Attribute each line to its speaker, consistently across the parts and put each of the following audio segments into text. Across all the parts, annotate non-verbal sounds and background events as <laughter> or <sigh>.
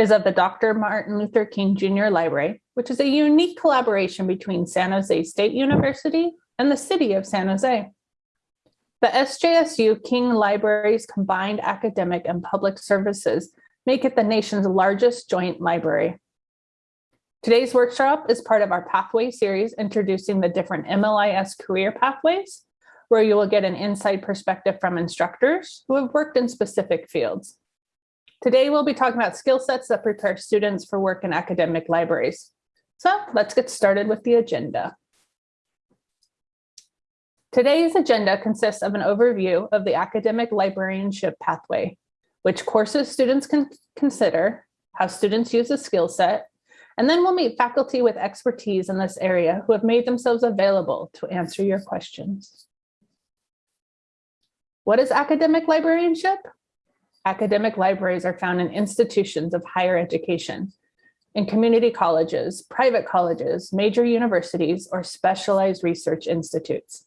Speaker 1: is of the Dr. Martin Luther King Jr. Library, which is a unique collaboration between San Jose State University and the city of San Jose. The SJSU King Library's combined academic and public services make it the nation's largest joint library. Today's workshop is part of our Pathway series introducing the different MLIS career pathways, where you will get an inside perspective from instructors who have worked in specific fields. Today, we'll be talking about skill sets that prepare students for work in academic libraries. So let's get started with the agenda. Today's agenda consists of an overview of the academic librarianship pathway, which courses students can consider, how students use a skill set, and then we'll meet faculty with expertise in this area who have made themselves available to answer your questions. What is academic librarianship? Academic libraries are found in institutions of higher education, in community colleges, private colleges, major universities, or specialized research institutes.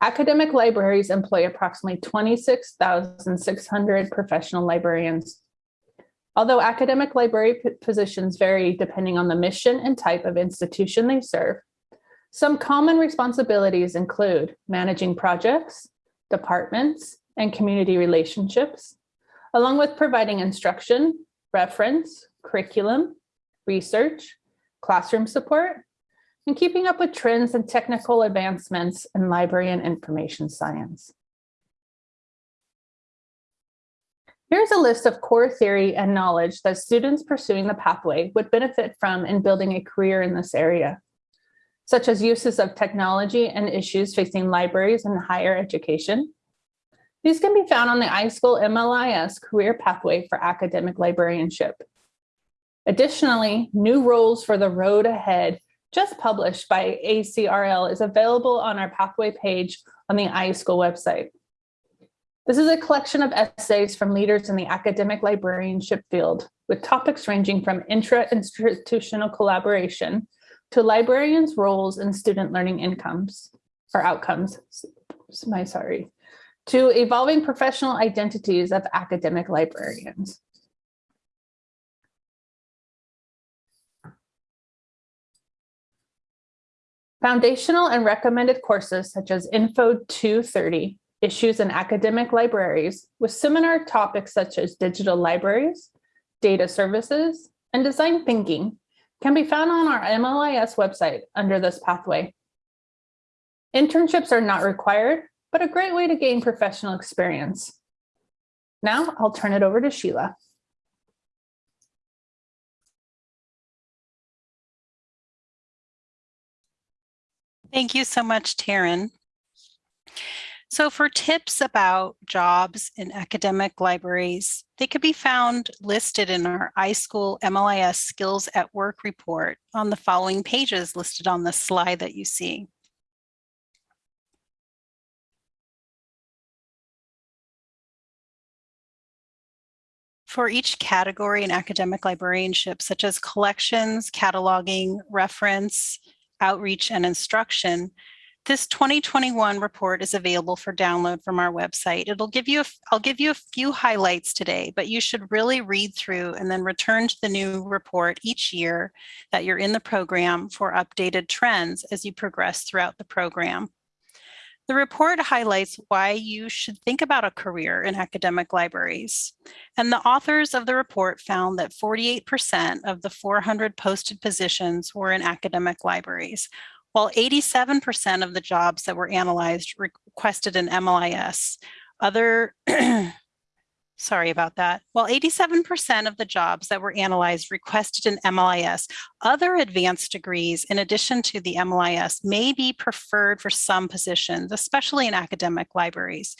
Speaker 1: Academic libraries employ approximately 26,600 professional librarians Although academic library positions vary depending on the mission and type of institution they serve, some common responsibilities include managing projects, departments, and community relationships, along with providing instruction, reference, curriculum, research, classroom support, and keeping up with trends and technical advancements in library and information science. Here's a list of core theory and knowledge that students pursuing the pathway would benefit from in building a career in this area, such as uses of technology and issues facing libraries and higher education. These can be found on the iSchool MLIS career pathway for academic librarianship. Additionally, new roles for the road ahead just published by ACRL is available on our pathway page on the iSchool website. This is a collection of essays from leaders in the academic librarianship field, with topics ranging from intra-institutional collaboration to librarians' roles in student learning incomes or outcomes, my sorry, to evolving professional identities of academic librarians. Foundational and recommended courses such as Info 230 issues in academic libraries with seminar topics such as digital libraries, data services, and design thinking can be found on our MLIS website under this pathway. Internships are not required, but a great way to gain professional experience. Now I'll turn it over to Sheila.
Speaker 2: Thank you so much, Taryn. So for tips about jobs in academic libraries, they could be found listed in our iSchool MLIS Skills at Work report on the following pages listed on the slide that you see. For each category in academic librarianship, such as collections, cataloging, reference, outreach, and instruction, this 2021 report is available for download from our website. It'll give you, a, I'll give you a few highlights today, but you should really read through and then return to the new report each year that you're in the program for updated trends as you progress throughout the program. The report highlights why you should think about a career in academic libraries. And the authors of the report found that 48% of the 400 posted positions were in academic libraries, while 87% of the jobs that were analyzed requested an MLIS, other <clears throat> Sorry about that. While 87% of the jobs that were analyzed requested an MLIS, other advanced degrees in addition to the MLIS may be preferred for some positions, especially in academic libraries.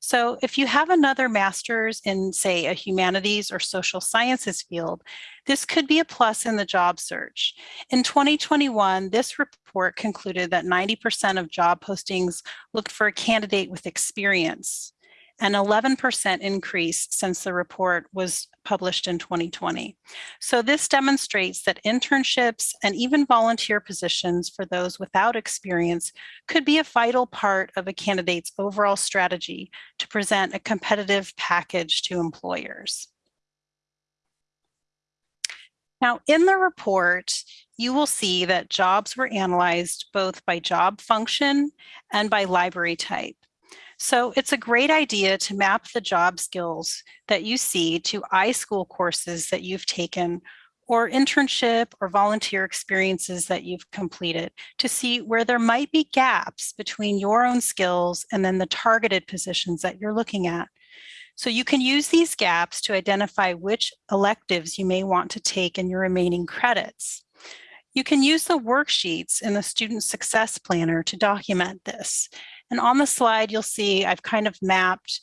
Speaker 2: So if you have another master's in, say, a humanities or social sciences field, this could be a plus in the job search. In 2021, this report concluded that 90% of job postings looked for a candidate with experience an 11% increase since the report was published in 2020. So this demonstrates that internships and even volunteer positions for those without experience could be a vital part of a candidate's overall strategy to present a competitive package to employers. Now, in the report, you will see that jobs were analyzed both by job function and by library type. So it's a great idea to map the job skills that you see to iSchool courses that you've taken or internship or volunteer experiences that you've completed to see where there might be gaps between your own skills and then the targeted positions that you're looking at. So you can use these gaps to identify which electives you may want to take in your remaining credits. You can use the worksheets in the Student Success Planner to document this. And on the slide, you'll see I've kind of mapped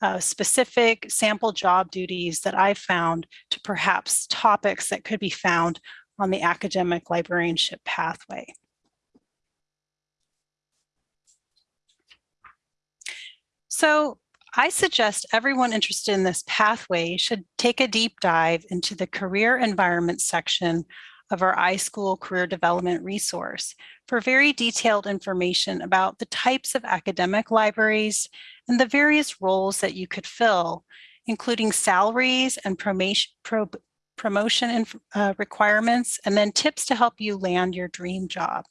Speaker 2: uh, specific sample job duties that I found to perhaps topics that could be found on the academic librarianship pathway. So I suggest everyone interested in this pathway should take a deep dive into the career environment section of our iSchool career development resource for very detailed information about the types of academic libraries and the various roles that you could fill, including salaries and promotion, pro, promotion uh, requirements, and then tips to help you land your dream job.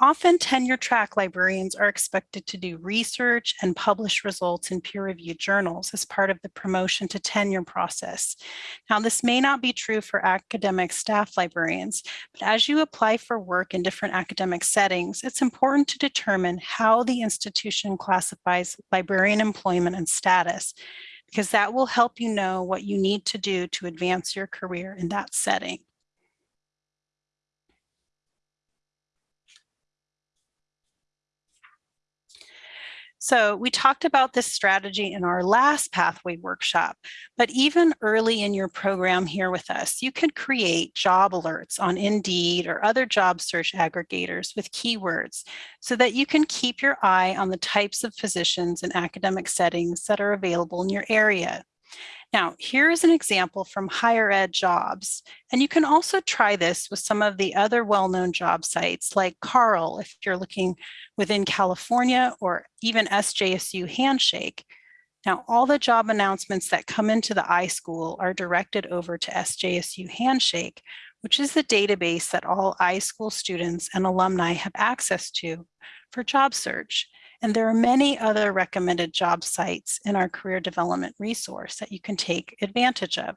Speaker 2: Often tenure track librarians are expected to do research and publish results in peer-reviewed journals as part of the promotion to tenure process. Now, this may not be true for academic staff librarians, but as you apply for work in different academic settings, it's important to determine how the institution classifies librarian employment and status, because that will help you know what you need to do to advance your career in that setting. So we talked about this strategy in our last pathway workshop, but even early in your program here with us, you could create job alerts on Indeed or other job search aggregators with keywords so that you can keep your eye on the types of positions and academic settings that are available in your area. Now, here is an example from Higher Ed Jobs, and you can also try this with some of the other well-known job sites like CARL if you're looking within California or even SJSU Handshake. Now, all the job announcements that come into the iSchool are directed over to SJSU Handshake, which is the database that all iSchool students and alumni have access to for job search. And there are many other recommended job sites in our career development resource that you can take advantage of.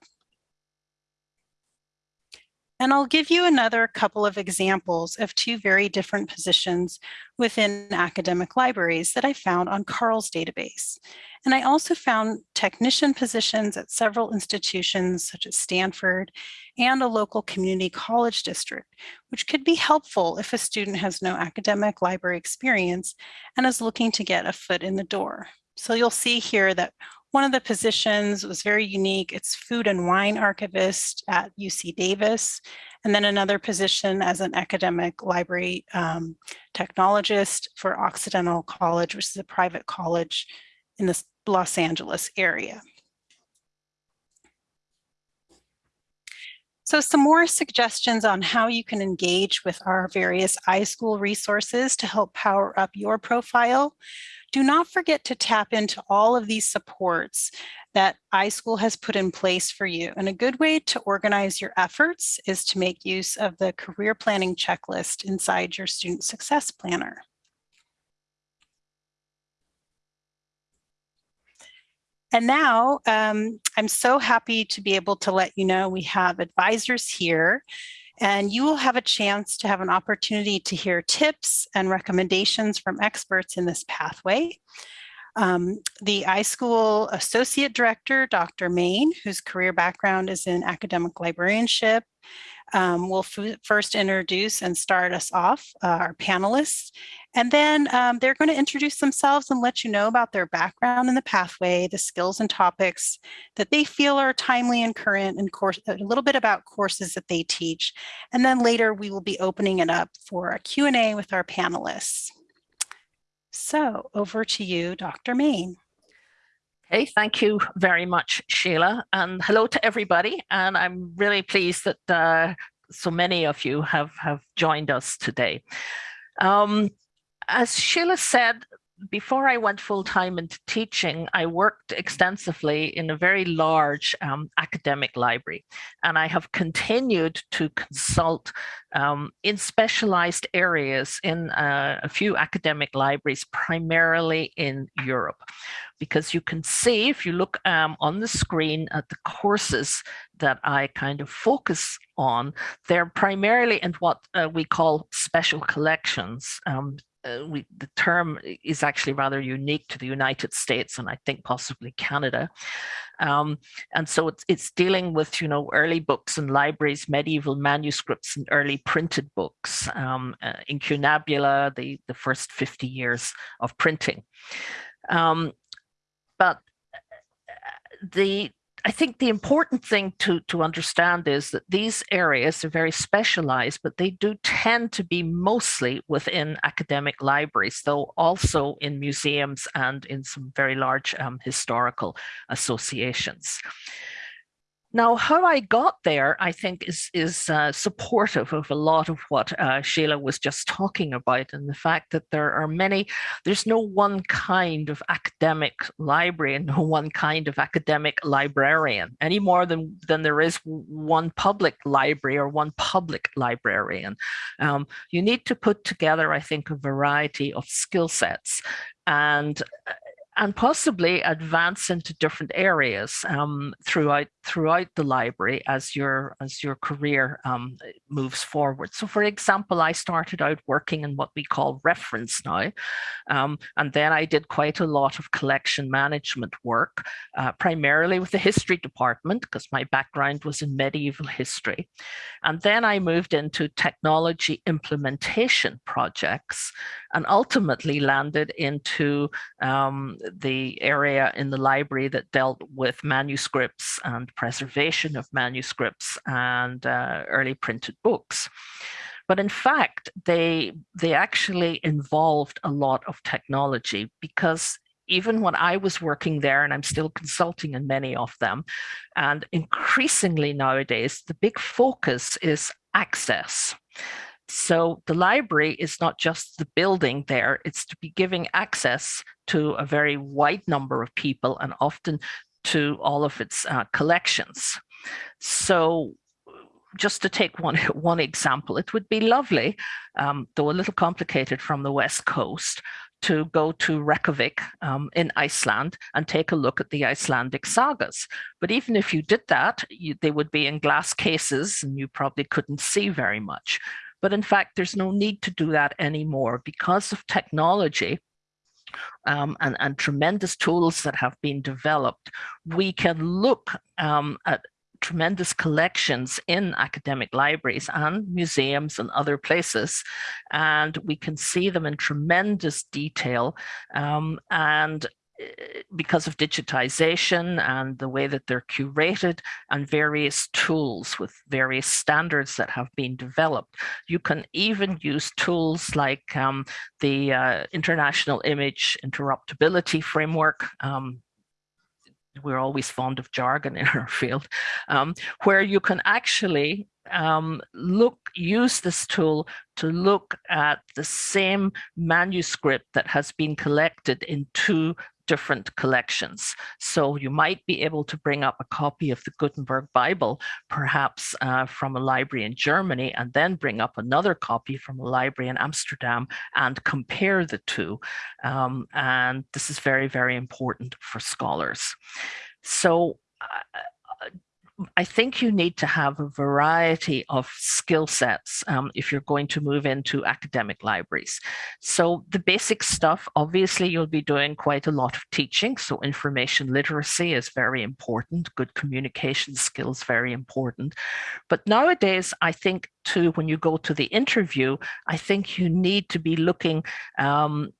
Speaker 2: And I'll give you another couple of examples of two very different positions within academic libraries that I found on CARL's database. And I also found technician positions at several institutions such as Stanford and a local community college district, which could be helpful if a student has no academic library experience and is looking to get a foot in the door. So you'll see here that one of the positions was very unique. It's food and wine archivist at UC Davis. And then another position as an academic library um, technologist for Occidental College, which is a private college in the Los Angeles area. So some more suggestions on how you can engage with our various iSchool resources to help power up your profile do not forget to tap into all of these supports that iSchool has put in place for you. And a good way to organize your efforts is to make use of the career planning checklist inside your student success planner. And now um, I'm so happy to be able to let you know we have advisors here and you will have a chance to have an opportunity to hear tips and recommendations from experts in this pathway. Um, the iSchool Associate Director, Dr. Main, whose career background is in academic librarianship, um, will first introduce and start us off, uh, our panelists, and then um, they're going to introduce themselves and let you know about their background in the pathway, the skills and topics that they feel are timely and current, and course, a little bit about courses that they teach. And then later we will be opening it up for a Q&A with our panelists. So over to you, Dr. Main.
Speaker 3: Okay, thank you very much, Sheila, and hello to everybody. And I'm really pleased that uh, so many of you have, have joined us today. Um, as Sheila said, before I went full time into teaching, I worked extensively in a very large um, academic library, and I have continued to consult um, in specialized areas in uh, a few academic libraries, primarily in Europe. Because you can see, if you look um, on the screen at the courses that I kind of focus on, they're primarily in what uh, we call special collections. Uh, we, the term is actually rather unique to the United States and I think possibly Canada. Um, and so it's, it's dealing with, you know, early books and libraries, medieval manuscripts and early printed books, um, uh, incunabula, the, the first 50 years of printing. Um, but uh, the I think the important thing to, to understand is that these areas are very specialized, but they do tend to be mostly within academic libraries, though also in museums and in some very large um, historical associations. Now, how I got there, I think, is, is uh, supportive of a lot of what uh, Sheila was just talking about, and the fact that there are many, there's no one kind of academic library and <laughs> no one kind of academic librarian, any more than, than there is one public library or one public librarian. Um, you need to put together, I think, a variety of skill sets and uh, and possibly advance into different areas um, throughout throughout the library as your as your career um, moves forward. So, for example, I started out working in what we call reference now, um, and then I did quite a lot of collection management work, uh, primarily with the history department because my background was in medieval history, and then I moved into technology implementation projects, and ultimately landed into um, the area in the library that dealt with manuscripts and preservation of manuscripts and uh, early printed books. But in fact, they, they actually involved a lot of technology because even when I was working there, and I'm still consulting in many of them, and increasingly nowadays, the big focus is access. So the library is not just the building there, it's to be giving access to a very wide number of people and often to all of its uh, collections. So just to take one, <laughs> one example, it would be lovely, um, though a little complicated from the West Coast, to go to Reykjavik um, in Iceland and take a look at the Icelandic sagas. But even if you did that, you, they would be in glass cases and you probably couldn't see very much. But in fact, there's no need to do that anymore because of technology um, and, and tremendous tools that have been developed. We can look um, at tremendous collections in academic libraries and museums and other places. And we can see them in tremendous detail. Um, and because of digitization and the way that they're curated and various tools with various standards that have been developed. You can even use tools like um, the uh, International Image Interoperability Framework, um, we're always fond of jargon in <laughs> our field, um, where you can actually um, look, use this tool to look at the same manuscript that has been collected in two different collections. So you might be able to bring up a copy of the Gutenberg Bible, perhaps uh, from a library in Germany, and then bring up another copy from a library in Amsterdam and compare the two. Um, and this is very, very important for scholars. So uh, I think you need to have a variety of skill sets um, if you're going to move into academic libraries. So the basic stuff, obviously you'll be doing quite a lot of teaching. So information literacy is very important. Good communication skills, very important. But nowadays, I think too, when you go to the interview, I think you need to be looking um,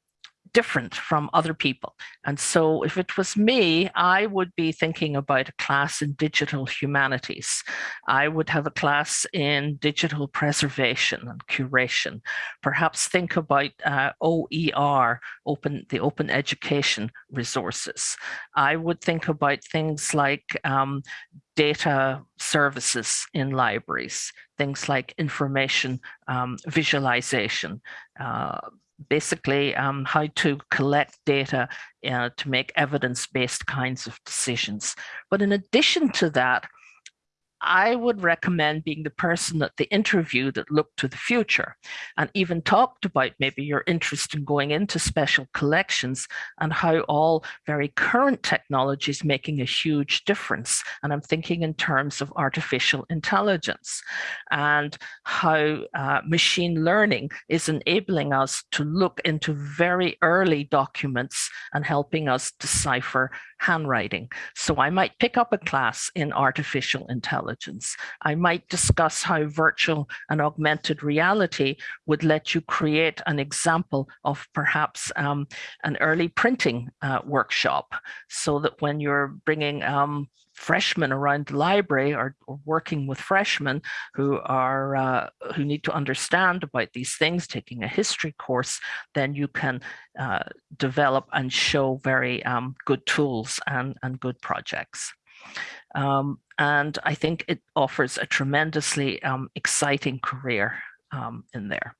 Speaker 3: different from other people. And so if it was me, I would be thinking about a class in digital humanities. I would have a class in digital preservation and curation. Perhaps think about uh, OER, open the open education resources. I would think about things like um, data services in libraries, things like information um, visualization, uh, basically um, how to collect data uh, to make evidence-based kinds of decisions. But in addition to that, I would recommend being the person at the interview that looked to the future and even talked about maybe your interest in going into special collections and how all very current technology is making a huge difference. And I'm thinking in terms of artificial intelligence and how uh, machine learning is enabling us to look into very early documents and helping us decipher handwriting. So I might pick up a class in artificial intelligence. I might discuss how virtual and augmented reality would let you create an example of perhaps um, an early printing uh, workshop so that when you're bringing um, freshmen around the library or, working with freshmen who are uh, who need to understand about these things, taking a history course, then you can uh, develop and show very um, good tools and, and good projects. Um, and I think it offers a tremendously um, exciting career um, in there.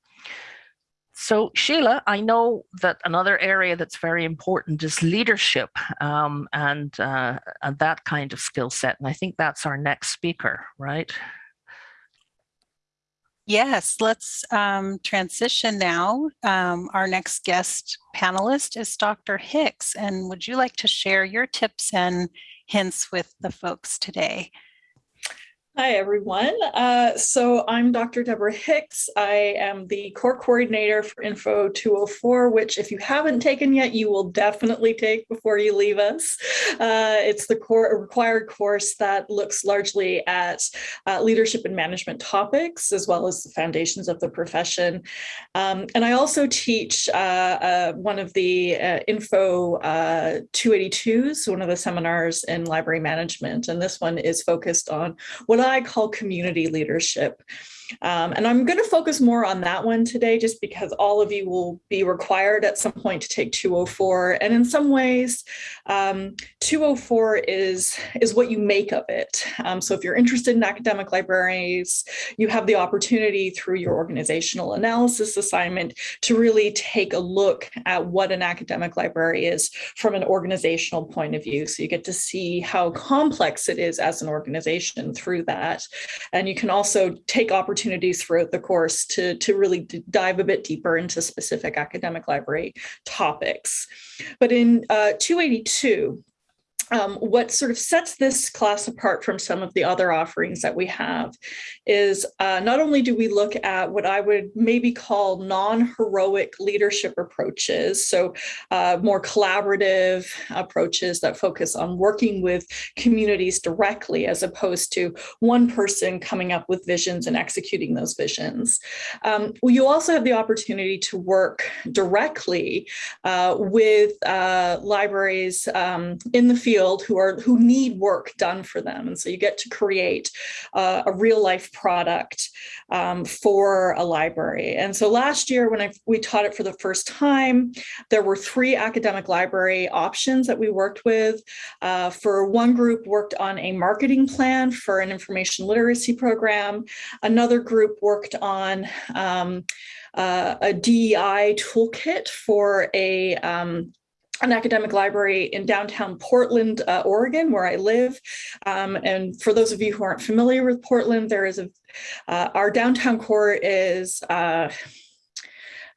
Speaker 3: So Sheila, I know that another area that's very important is leadership um, and, uh, and that kind of skill set. And I think that's our next speaker, right?
Speaker 2: Yes, let's um, transition now. Um, our next guest panelist is Dr. Hicks. And would you like to share your tips and hints with the folks today?
Speaker 4: Hi, everyone. Uh, so I'm Dr. Deborah Hicks. I am the core coordinator for Info 204, which if you haven't taken yet, you will definitely take before you leave us. Uh, it's the core required course that looks largely at uh, leadership and management topics, as well as the foundations of the profession. Um, and I also teach uh, uh, one of the uh, Info 282s, one of the seminars in library management. And this one is focused on what I call community leadership. Um, and I'm going to focus more on that one today, just because all of you will be required at some point to take 204. And in some ways, um, 204 is, is what you make of it. Um, so if you're interested in academic libraries, you have the opportunity through your organizational analysis assignment to really take a look at what an academic library is from an organizational point of view. So you get to see how complex it is as an organization through that. And you can also take opportunities opportunities throughout the course to, to really dive a bit deeper into specific academic library topics. But in uh, 282, um, what sort of sets this class apart from some of the other offerings that we have is uh, not only do we look at what I would maybe call non-heroic leadership approaches, so uh, more collaborative approaches that focus on working with communities directly as opposed to one person coming up with visions and executing those visions. Um, well, you also have the opportunity to work directly uh, with uh, libraries um, in the field field who are who need work done for them. And so you get to create uh, a real life product um, for a library. And so last year when I, we taught it for the first time, there were three academic library options that we worked with. Uh, for one group worked on a marketing plan for an information literacy program. Another group worked on um, uh, a DEI toolkit for a um, an academic library in downtown Portland, uh, Oregon, where I live. Um, and for those of you who aren't familiar with Portland, there is a, uh, our downtown core is, uh,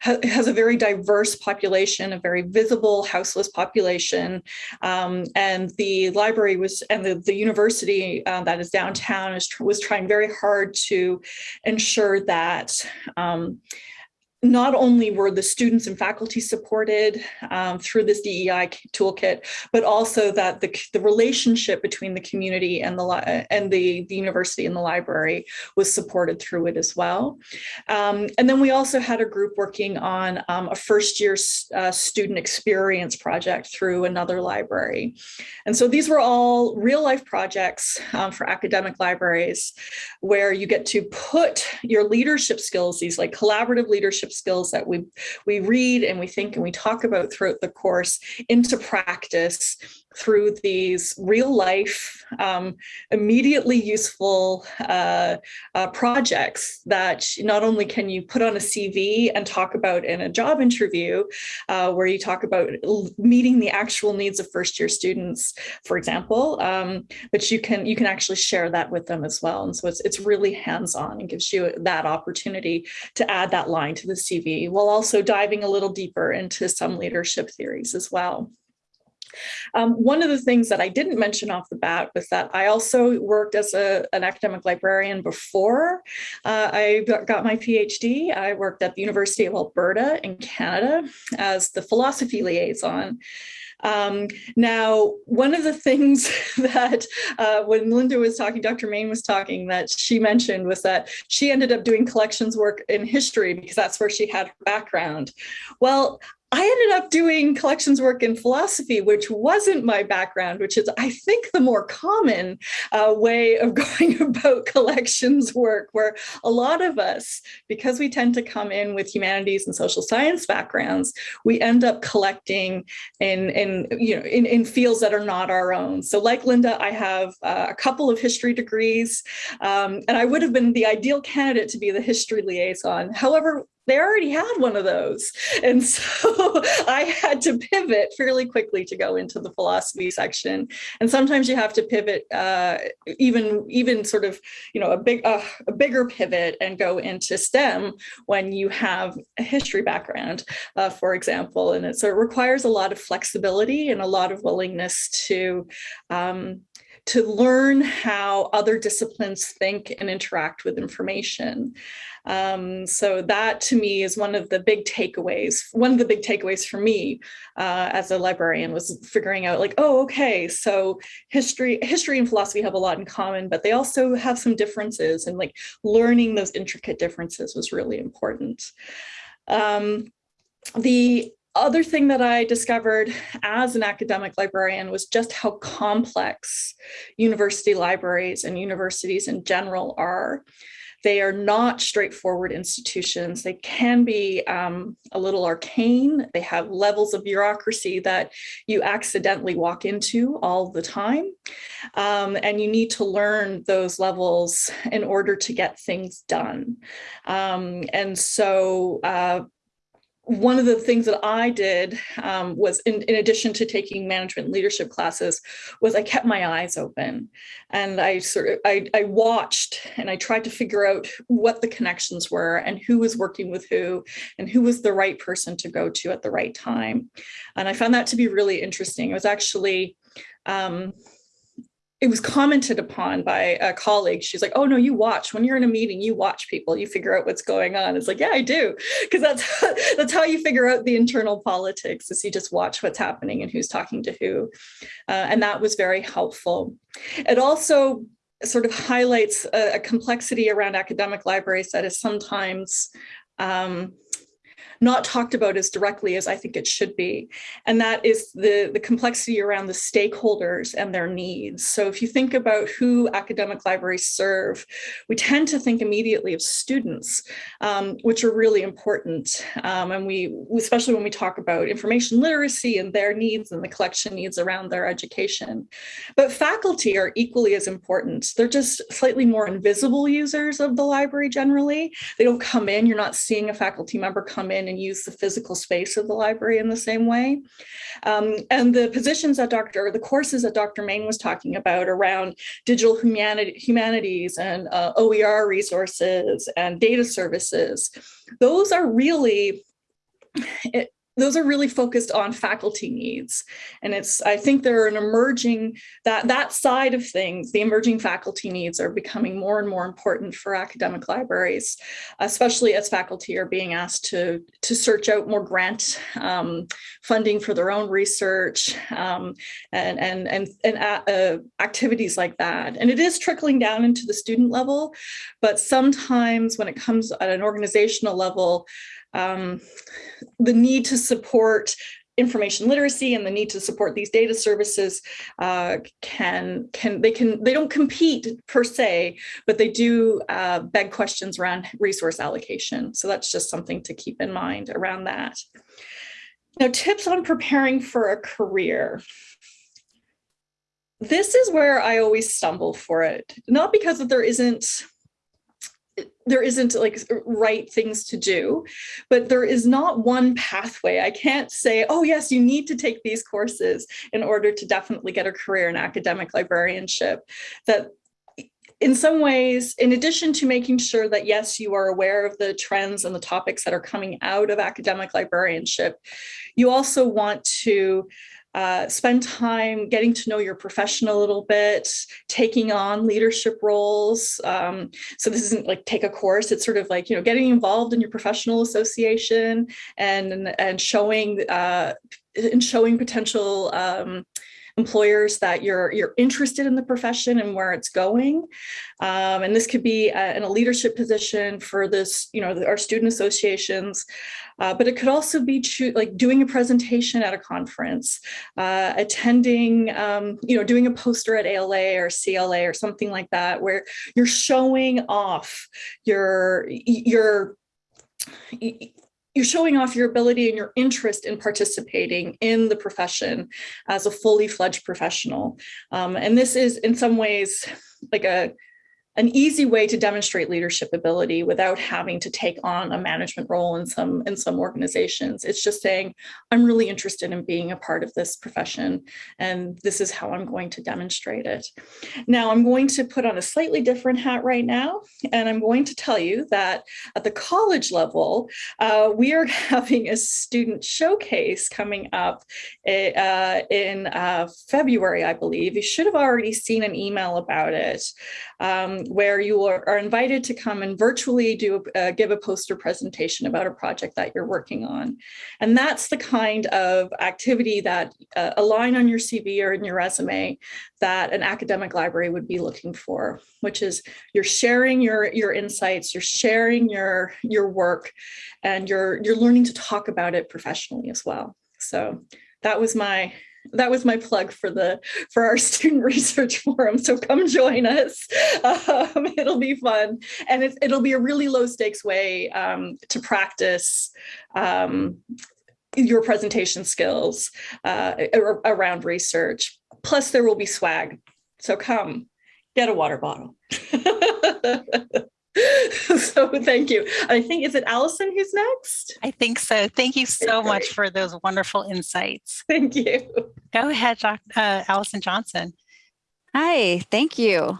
Speaker 4: has a very diverse population, a very visible houseless population. Um, and the library was, and the, the university uh, that is downtown is, was trying very hard to ensure that um, not only were the students and faculty supported um, through this DEI toolkit, but also that the, the relationship between the community and the and the, the university and the library was supported through it as well. Um, and then we also had a group working on um, a first year uh, student experience project through another library. And so these were all real life projects um, for academic libraries where you get to put your leadership skills, these like collaborative leadership leadership skills that we, we read and we think and we talk about throughout the course into practice through these real life, um, immediately useful uh, uh, projects that not only can you put on a CV and talk about in a job interview, uh, where you talk about meeting the actual needs of first year students, for example, um, but you can you can actually share that with them as well. And so it's, it's really hands-on and gives you that opportunity to add that line to the CV while also diving a little deeper into some leadership theories as well. Um, one of the things that I didn't mention off the bat was that I also worked as a, an academic librarian before uh, I got my PhD. I worked at the University of Alberta in Canada as the philosophy liaison. Um, now, one of the things <laughs> that uh, when Linda was talking, Dr. Main was talking, that she mentioned was that she ended up doing collections work in history because that's where she had her background. Well, I ended up doing collections work in philosophy, which wasn't my background, which is, I think, the more common uh, way of <laughs> going about collections work, where a lot of us, because we tend to come in with humanities and social science backgrounds, we end up collecting in, in, you know, in, in fields that are not our own. So like Linda, I have uh, a couple of history degrees, um, and I would have been the ideal candidate to be the history liaison. However, they already had one of those. And so <laughs> I had to pivot fairly quickly to go into the philosophy section. And sometimes you have to pivot uh, even, even sort of, you know, a big, uh, a bigger pivot and go into STEM when you have a history background, uh, for example. And it, so it requires a lot of flexibility and a lot of willingness to um, to learn how other disciplines think and interact with information. Um, so that to me is one of the big takeaways. One of the big takeaways for me uh, as a librarian was figuring out like, oh, okay, so history, history and philosophy have a lot in common, but they also have some differences and like learning those intricate differences was really important. Um, the other thing that I discovered as an academic librarian was just how complex university libraries and universities in general are. They are not straightforward institutions. They can be um, a little arcane. They have levels of bureaucracy that you accidentally walk into all the time. Um, and you need to learn those levels in order to get things done. Um, and so uh, one of the things that I did um, was in, in, addition to taking management leadership classes was I kept my eyes open and I sort of I, I, watched and I tried to figure out what the connections were and who was working with who and who was the right person to go to at the right time. And I found that to be really interesting. It was actually um, it was commented upon by a colleague. She's like, oh no, you watch when you're in a meeting, you watch people, you figure out what's going on. It's like, yeah, I do. Because that's, <laughs> that's how you figure out the internal politics is you just watch what's happening and who's talking to who. Uh, and that was very helpful. It also sort of highlights a, a complexity around academic libraries that is sometimes um, not talked about as directly as I think it should be. And that is the, the complexity around the stakeholders and their needs. So if you think about who academic libraries serve, we tend to think immediately of students, um, which are really important. Um, and we, especially when we talk about information literacy and their needs and the collection needs around their education. But faculty are equally as important. They're just slightly more invisible users of the library generally. They don't come in, you're not seeing a faculty member come in and use the physical space of the library in the same way. Um, and the positions that Dr. the courses that Dr. Main was talking about around digital humanities and uh, OER resources and data services, those are really it, those are really focused on faculty needs. And it's, I think there are an emerging, that, that side of things, the emerging faculty needs are becoming more and more important for academic libraries, especially as faculty are being asked to, to search out more grant um, funding for their own research um, and, and, and, and uh, activities like that. And it is trickling down into the student level, but sometimes when it comes at an organizational level, um, the need to support information literacy and the need to support these data services uh, can can they can they don't compete per se but they do uh, beg questions around resource allocation. So that's just something to keep in mind around that. Now tips on preparing for a career. This is where I always stumble for it. Not because that there isn't there isn't like right things to do, but there is not one pathway. I can't say, oh yes, you need to take these courses in order to definitely get a career in academic librarianship. That in some ways, in addition to making sure that, yes, you are aware of the trends and the topics that are coming out of academic librarianship, you also want to uh, spend time getting to know your profession a little bit, taking on leadership roles. Um, so this isn't like take a course, it's sort of like, you know, getting involved in your professional association and, and showing, uh, and showing potential um, employers that you're you're interested in the profession and where it's going. Um, and this could be uh, in a leadership position for this, you know, our student associations, uh, but it could also be like doing a presentation at a conference, uh, attending, um, you know, doing a poster at ALA or CLA or something like that, where you're showing off your your you're showing off your ability and your interest in participating in the profession as a fully fledged professional. Um, and this is in some ways like a an easy way to demonstrate leadership ability without having to take on a management role in some in some organizations. It's just saying, I'm really interested in being a part of this profession, and this is how I'm going to demonstrate it. Now, I'm going to put on a slightly different hat right now, and I'm going to tell you that at the college level, uh, we are <laughs> having a student showcase coming up eh, uh, in uh, February, I believe. You should have already seen an email about it. Um, where you are, are invited to come and virtually do uh, give a poster presentation about a project that you're working on. And that's the kind of activity that uh, a line on your CV or in your resume that an academic library would be looking for, which is you're sharing your, your insights, you're sharing your, your work, and you're, you're learning to talk about it professionally as well. So that was my that was my plug for the for our <laughs> student research forum so come join us. Um, <laughs> it'll be fun. And it, it'll be a really low stakes way um, to practice um, your presentation skills uh, around research. Plus there will be swag. So come get a water bottle <laughs> <laughs> so thank you. I think, is it Allison who's next?
Speaker 2: I think so. Thank you so much for those wonderful insights.
Speaker 4: Thank you.
Speaker 2: Go ahead, uh, Allison Johnson.
Speaker 5: Hi, thank you.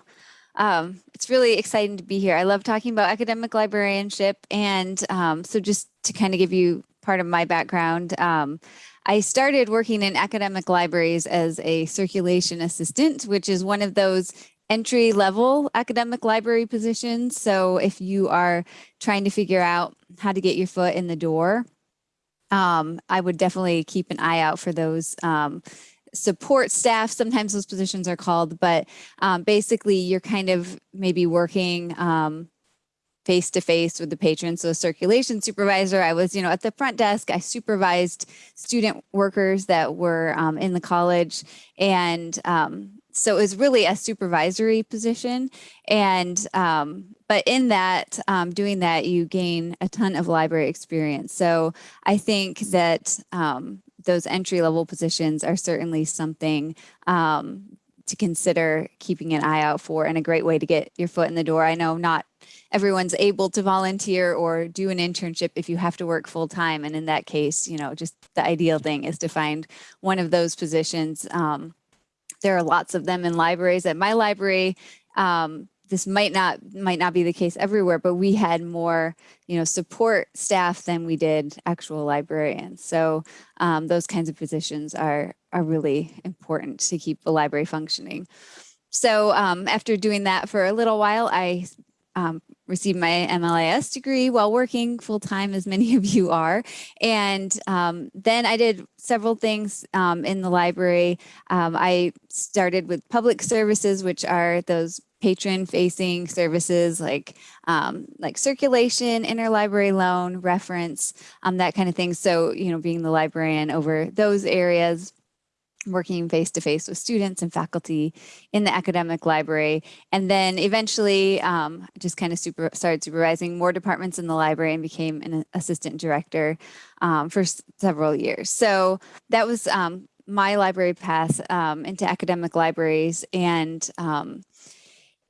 Speaker 5: Um, it's really exciting to be here. I love talking about academic librarianship. And um, so just to kind of give you part of my background, um, I started working in academic libraries as a circulation assistant, which is one of those entry level academic library positions. So if you are trying to figure out how to get your foot in the door, um, I would definitely keep an eye out for those um, support staff. Sometimes those positions are called, but um, basically you're kind of maybe working face to face with the patron. So circulation supervisor, I was, you know, at the front desk, I supervised student workers that were um, in the college and um, so it was really a supervisory position. And, um, but in that, um, doing that, you gain a ton of library experience. So I think that um, those entry level positions are certainly something um, to consider keeping an eye out for and a great way to get your foot in the door. I know not everyone's able to volunteer or do an internship if you have to work full time. And in that case, you know, just the ideal thing is to find one of those positions um, there are lots of them in libraries. At my library, um, this might not might not be the case everywhere, but we had more, you know, support staff than we did actual librarians. So um, those kinds of positions are are really important to keep the library functioning. So um, after doing that for a little while, I um, received my MLIS degree while working full time, as many of you are. And um, then I did several things um, in the library. Um, I started with public services, which are those patron facing services like um, like circulation, interlibrary loan, reference, um, that kind of thing. So, you know, being the librarian over those areas working face to face with students and faculty in the academic library. And then eventually um, just kind of super, started supervising more departments in the library and became an assistant director um, for several years. So that was um, my library path um, into academic libraries and um,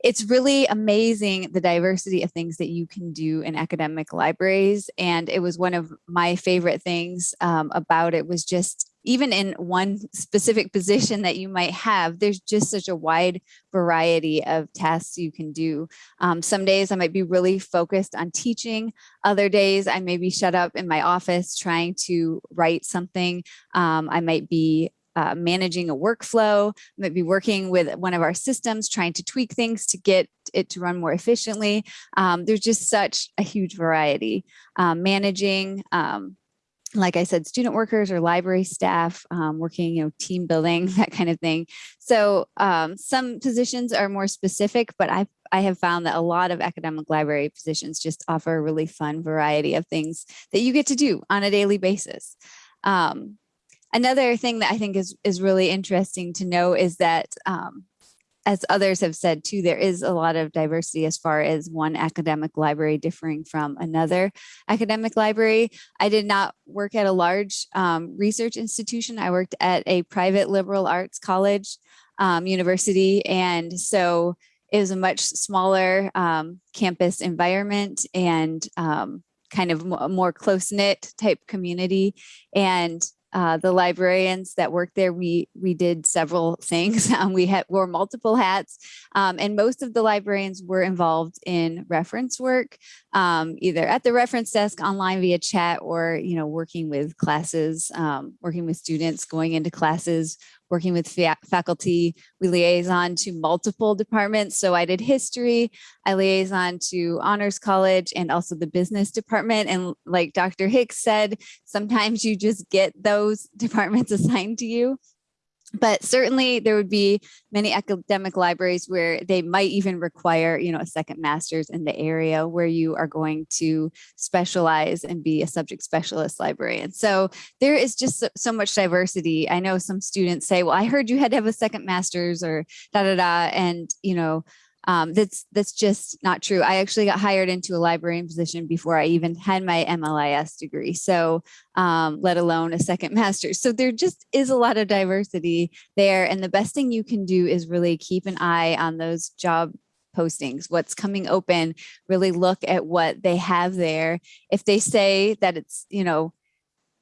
Speaker 5: it's really amazing the diversity of things that you can do in academic libraries. And it was one of my favorite things um, about it was just even in one specific position that you might have, there's just such a wide variety of tasks you can do. Um, some days I might be really focused on teaching. Other days I may be shut up in my office trying to write something. Um, I might be uh, managing a workflow, might be working with one of our systems, trying to tweak things to get it to run more efficiently. Um, there's just such a huge variety. Um, managing, um, like I said, student workers or library staff um, working, you know, team building, <laughs> that kind of thing. So um, some positions are more specific, but I I have found that a lot of academic library positions just offer a really fun variety of things that you get to do on a daily basis. Um, another thing that I think is, is really interesting to know is that um, as others have said too, there is a lot of diversity as far as one academic library differing from another academic library. I did not work at a large um, research institution. I worked at a private liberal arts college um, university. And so it was a much smaller um, campus environment and um, kind of more close knit type community. And uh, the librarians that worked there, we we did several <laughs> things. Um, we had wore multiple hats, um, and most of the librarians were involved in reference work, um, either at the reference desk, online via chat, or you know working with classes, um, working with students, going into classes, working with fa faculty. We liaison to multiple departments. So I did history, I liaison to honors college and also the business department. And like Dr. Hicks said, sometimes you just get those <laughs> departments assigned to you but certainly there would be many academic libraries where they might even require you know a second master's in the area where you are going to specialize and be a subject specialist librarian. So there is just so, much diversity. I know some students say well i heard you had to have a second master's or da da da and you know um, that's that's just not true. I actually got hired into a librarian position before I even had my MLIS degree. So um, let alone a second <laughs> master's. So there just is a lot of diversity there. And the best thing you can do is really keep an eye on those job postings, what's coming open, really look at what they have there. If they say that it's, you know,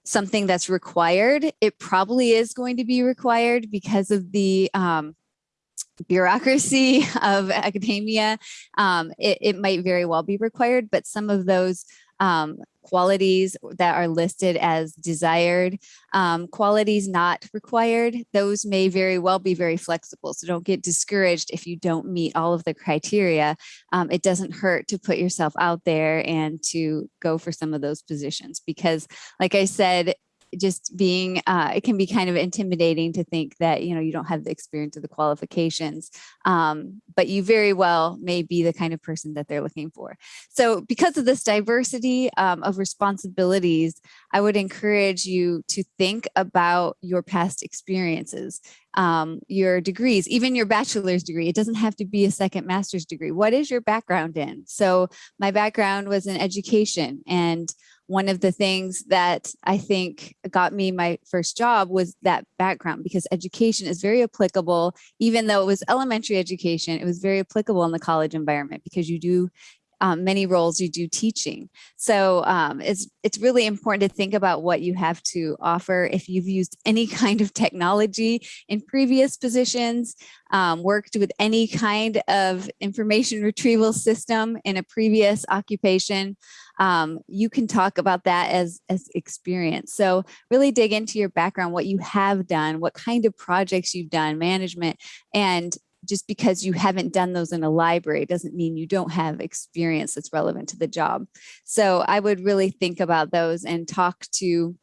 Speaker 5: something that's required, it probably is going to be required because of the um, bureaucracy <laughs> of academia, um, it, it, might very well be required, but some of those um, qualities that are listed as desired, um, qualities not required, those may very well be very flexible. So don't get discouraged if you don't meet all of the criteria. Um, it doesn't hurt to put yourself out there and to go for some of those positions because like I said, just being uh, it can be kind of intimidating to think that you know you don't have the experience or the qualifications um, but you very well may be the kind of person that they're looking for so because of this diversity um, of responsibilities i would encourage you to think about your past experiences um, your degrees, even your bachelor's degree. It doesn't have to be a second master's degree. What is your background in? So my background was in education and one of the things that I think got me my first job was that background because education is very applicable, even though it was elementary education, it was very applicable in the college environment because you do um, many roles you do teaching. So um, it's, it's really important to think about what you have to offer. If you've used <laughs> any kind of technology in previous positions, um, worked with any kind of information <laughs> retrieval system in a previous occupation, um, you can talk about that as, as experience. So really dig into your background, what you have done, what kind of projects you've done, management, and just because you haven't done those in a library doesn't mean you don't have experience that's relevant to the job. So I would really think about those and talk to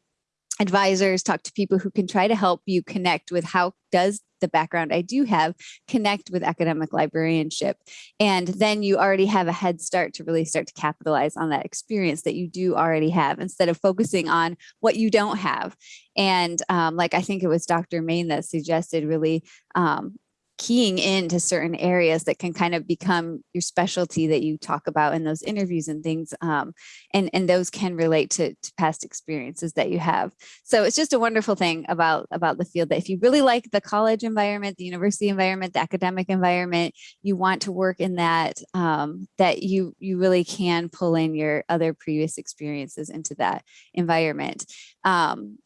Speaker 5: advisors, talk to people who can try to help you connect with how does the background I do have connect with academic librarianship. And then you already have a head start to really start to capitalize on that experience that you do already have instead of focusing on what you don't have. And um, like I think it was Dr. Main that suggested really um, keying into certain areas that can kind of become your specialty that you talk about in those interviews and things. Um, and, and those can relate to, to past experiences that you have. So it's just a wonderful thing about, about the field that if you really like the college environment, the university environment, the academic environment, you want to work in that, um, that you, you really can pull in your other previous experiences into that environment. Um,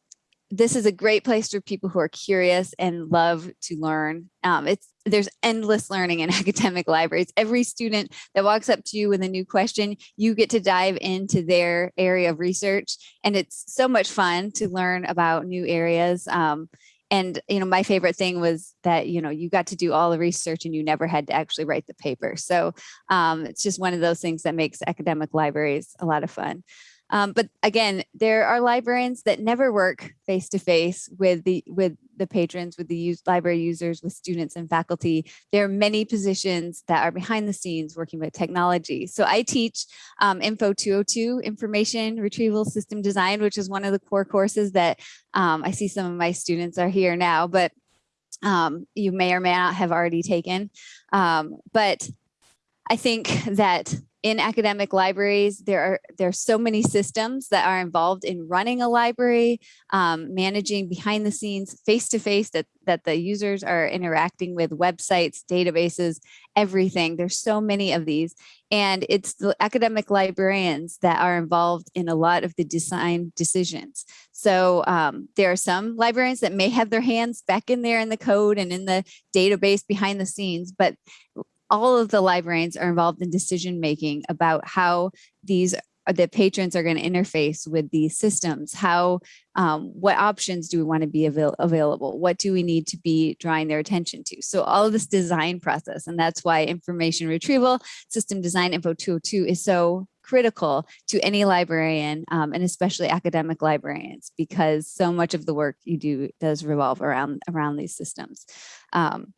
Speaker 5: this is a great place for people who are curious and love to learn. Um, it's there's endless learning in <laughs> academic libraries. Every student that walks up to you with a new question, you get to dive into their area of research, and it's so much fun to learn about new areas. Um, and you know, my favorite thing was that you know you got to do all the research and you never had to actually write the paper. So um, it's just one of those things that makes academic libraries a lot of fun. Um, but again, there are librarians that never work face to face with the with the patrons, with the library users, with students and faculty. There are many positions that are behind the scenes working with technology. So I teach um, Info 202, Information Retrieval System Design, which is one of the core courses that um, I see some of my students are here now, but um, you may or may not have already taken. Um, but I think that in academic libraries, there are there are so many systems that are involved in running a library, um, managing behind the scenes, face to face that that the users are interacting with websites, databases, everything. There's so many of these, and it's the academic librarians that are involved in a lot of the design decisions. So um, there are some librarians that may have their hands back in there in the code and in the database behind the scenes, but all of the librarians are involved in decision making about how these uh, the patrons are going to interface with these systems how um, what options do we want to be avail available? What do we need to be drawing their attention to? So all of this design process and that's why information retrieval system design info 202 is so critical to any librarian um, and especially academic librarians because so much of the work you do does revolve around around these systems. Um,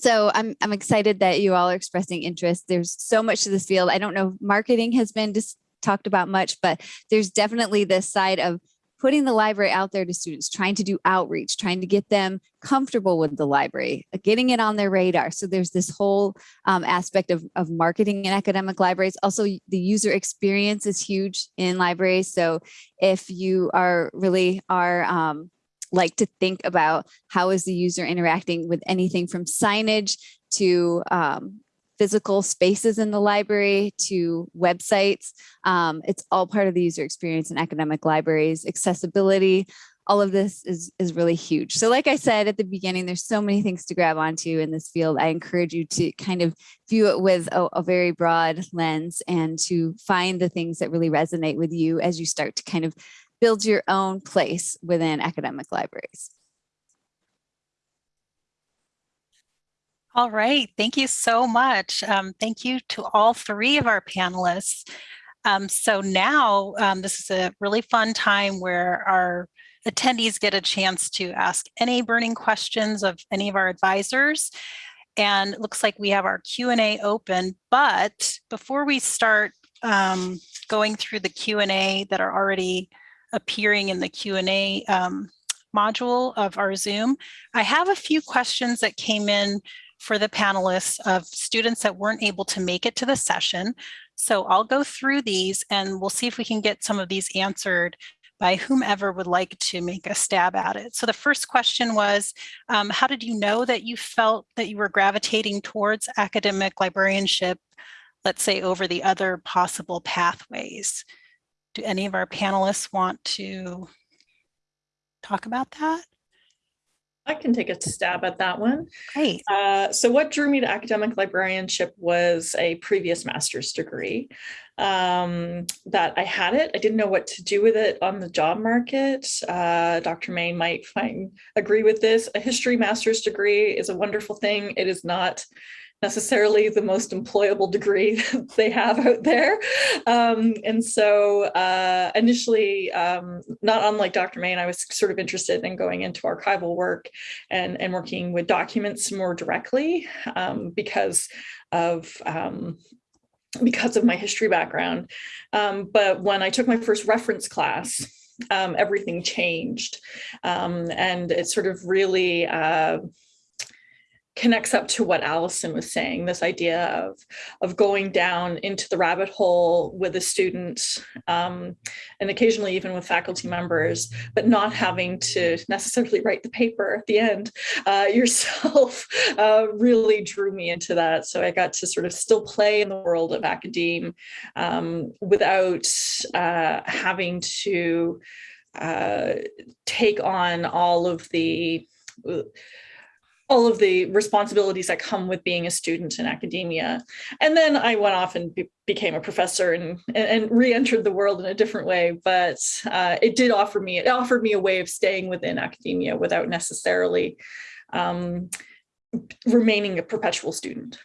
Speaker 5: so I'm, I'm excited that you all are expressing interest. There's so much to this field. I don't know, marketing has been just talked about much, but there's definitely this side of putting the library out there to students, trying to do outreach, trying to get them comfortable with the library, uh, getting it on their radar. So there's this whole um, aspect of, of marketing in academic libraries. Also, the user experience is huge in libraries. So if you are really are um, like to think about how is the user interacting with anything from signage to um, physical spaces in the library to websites. Um, it's all part of the user experience in academic libraries, accessibility, all of this is, is really huge. So like I said at the beginning, there's so many things to grab onto in this field. I encourage you to kind of view it with a, a very broad lens and to find the things that really resonate with you as you start to kind of build your own place within academic libraries.
Speaker 2: All right, thank you so much. Um, thank you to all three of our panelists. Um, so now um, this is a really fun time where our attendees get a chance to ask any burning questions of any of our advisors. And looks like we have our Q&A open, but before we start um, going through the Q&A that are already appearing in the Q&A um, module of our Zoom. I have a few questions that came in for the panelists of students that weren't able to make it to the session. So I'll go through these and we'll see if we can get some of these answered by whomever would like to make a stab at it. So the first question was, um, how did you know that you felt that you were gravitating towards academic librarianship, let's say over the other possible pathways? Do any of our panelists want to talk about that?
Speaker 4: I can take a stab at that one.
Speaker 2: Great.
Speaker 4: Uh, so what drew me to academic librarianship was a previous master's degree um, that I had it. I didn't know what to do with it on the job market. Uh, Dr. May might find agree with this. A history master's degree is a wonderful thing. It is not necessarily the most employable degree <laughs> they have out there. Um, and so uh, initially, um, not unlike Dr. May, I was sort of interested in going into archival work and, and working with documents more directly um, because of um, because of my history background. Um, but when I took my first reference class, um, everything changed. and it sort of really uh, connects up to what Allison was saying, this idea of, of going down into the rabbit hole with a student um, and occasionally even with faculty members, but not having to necessarily write the paper at the end uh, <laughs> yourself uh, really drew me into that. So I got to sort of still play in the world of academe um, without uh, having to uh, take on all of the all of the responsibilities that come with being a student in academia. And then I went off and be became a professor and, and, re-entered the world in a different way. But uh, it did offer me, it offered me a way of staying within academia without necessarily um, remaining a perpetual student.